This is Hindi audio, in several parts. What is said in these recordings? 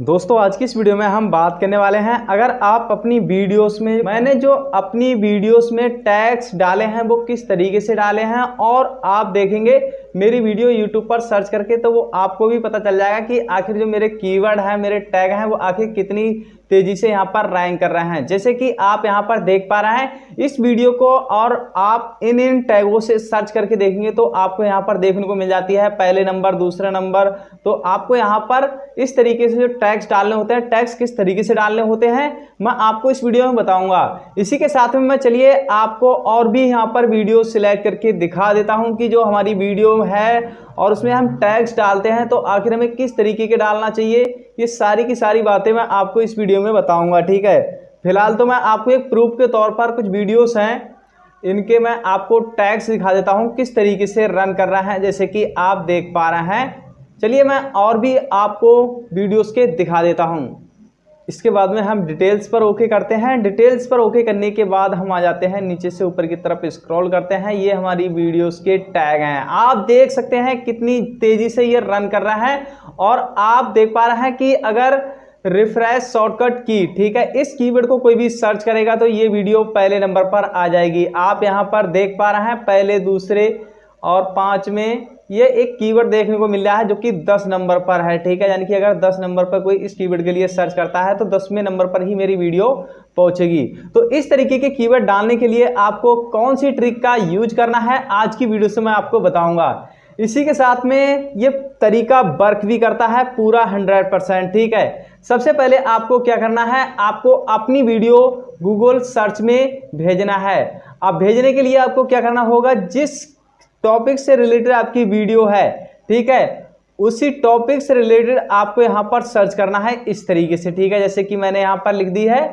दोस्तों, आज की इस वीडियो में हम बात करने वाले हैं, अगर आप अपनी वीडियोस में, मैंने जो अपनी वीडियोस में टैग्स डाले हैं, वो किस तरीके से डाले हैं, और आप देखेंगे मेरी वीडियो यूट्यूब पर सर्च करके तो वो आपको भी पता चल जाएगा कि आखिर जो मेरे कीवर्ड हैं, मेरे टैग हैं, वो आखिर कितनी तेज़ी से यहाँ पर रैंक कर रहे हैं। जैसे कि आप यहाँ पर देख पा रहे हैं, इस वीडियो को और आप इन इन टैगों से सर्च करके देखेंगे तो आपको यहाँ पर देखने को मिल जाती है पहले नंबर दूसरे नंबर तो आपको यहाँ पर इस तरीके से जो टैक्स डालने होते हैं टैक्स किस तरीके से डालने होते हैं, मैं आपको इस वीडियो में बताऊँगा। इसी के साथ में मैं चलिए आपको और भी यहाँ पर वीडियो सिलेक्ट करके दिखा देता हूँ कि जो हमारी वीडियो है और उसमें हम टैक्स डालते हैं तो आखिर हमें किस तरीके के डालना चाहिए, ये सारी की सारी बातें मैं आपको इस वीडियो में बताऊँगा, ठीक है? फ़िलहाल तो मैं आपको एक प्रूफ के तौर पर कुछ वीडियोस हैं, इनके मैं आपको टैक्स दिखा देता हूँ, किस तरीके से रन कर रहा है, जैसे कि आप देख पा रहे हैं। चलिए मैं और भी आपको वीडियोस के दिखा देता हूँ। इसके बाद में हम डिटेल्स पर ओके करते हैं। डिटेल्स पर ओके करने के बाद हम आ जाते हैं, नीचे से ऊपर की तरफ़ स्क्रॉल करते हैं। ये हमारी वीडियोस के टैग हैं। आप देख सकते हैं कितनी तेज़ी से ये रन कर रहा है और आप देख पा रहे हैं कि अगर रिफ्रेश शॉर्टकट की, ठीक है, इस कीवर्ड को कोई भी सर्च करेगा तो ये वीडियो पहले नंबर पर आ जाएगी। आप यहाँ पर देख पा रहे हैं, पहले, दूसरे और पाँच में ये एक कीवर्ड देखने को मिल रहा है जो कि 10 नंबर पर है, ठीक है? यानी कि अगर 10 नंबर पर कोई इस कीवर्ड के लिए सर्च करता है तो दसवें नंबर पर ही मेरी वीडियो पहुंचेगी। तो इस तरीके के कीवर्ड डालने के लिए आपको कौन सी ट्रिक का यूज़ करना है, आज की वीडियो से मैं आपको बताऊँगा। इसी के साथ में ये तरीका वर्क भी करता है, पूरा हंड्रेड परसेंट ठीक है? सबसे पहले आपको क्या करना है, आपको अपनी वीडियो गूगल सर्च में भेजना है। अब भेजने के लिए आपको क्या करना होगा, जिस टॉपिक से रिलेटेड आपकी वीडियो है, ठीक है? उसी टॉपिक से रिलेटेड आपको यहाँ पर सर्च करना है इस तरीके से, ठीक है? जैसे कि मैंने यहाँ पर लिख दी है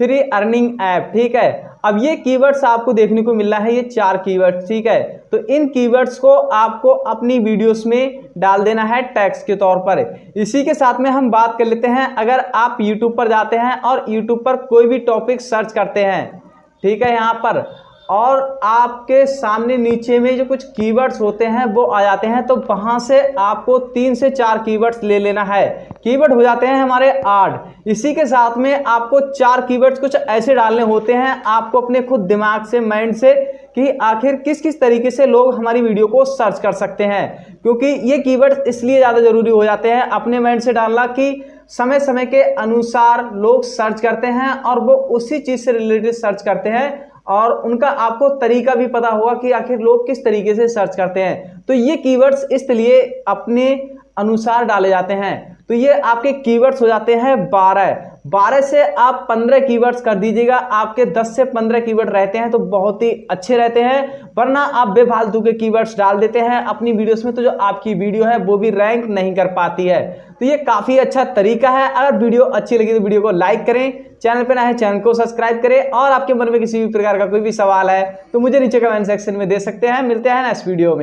फ्री अर्निंग ऐप ठीक है? अब ये कीवर्ड्स आपको देखने को मिल रहा है, ये चार कीवर्ड्स ठीक है? तो इन कीवर्ड्स को आपको अपनी वीडियोस में डाल देना है टैक्स के तौर पर। इसी के साथ में हम बात कर लेते हैं, अगर आप यूट्यूब पर जाते हैं और यूट्यूब पर कोई भी टॉपिक सर्च करते हैं, ठीक है? यहाँ पर और आपके सामने नीचे में जो कुछ कीवर्ड्स होते हैं, वो आ जाते हैं तो वहाँ से आपको तीन से चार कीवर्ड्स ले लेना है। कीवर्ड हो जाते हैं हमारे आठ इसी के साथ में आपको चार कीवर्ड्स कुछ ऐसे डालने होते हैं, आपको अपने खुद दिमाग से माइंड से, कि आखिर किस किस तरीके से लोग हमारी वीडियो को सर्च कर सकते हैं। क्योंकि ये कीवर्ड्स इसलिए ज़्यादा ज़रूरी हो जाते हैं, अपने माइंड से डालना कि समय समय के अनुसार लोग सर्च करते हैं और वो उसी चीज़ से रिलेटेड सर्च करते हैं और उनका आपको तरीका भी पता होगा कि आखिर लोग किस तरीके से सर्च करते हैं। तो ये कीवर्ड्स इसलिए अपने अनुसार डाले जाते हैं। तो ये आपके कीवर्ड्स हो जाते हैं बारह। बारह से आप पंद्रह कीवर्ड्स कर दीजिएगा। आपके दस से पंद्रह कीवर्ड रहते हैं तो बहुत ही अच्छे रहते हैं, वरना आप बेफालतू के कीवर्ड्स डाल देते हैं अपनी वीडियोस में तो जो आपकी वीडियो है वो भी रैंक नहीं कर पाती है। तो ये काफ़ी अच्छा तरीका है। अगर वीडियो अच्छी लगी तो वीडियो को लाइक करें चैनल पर ना है चैनल को सब्सक्राइब करें और आपके मन में किसी भी प्रकार का कोई भी सवाल है तो मुझे नीचे कमेंट सेक्शन में दे सकते हैं। मिलते हैं नेक्स्ट वीडियो में।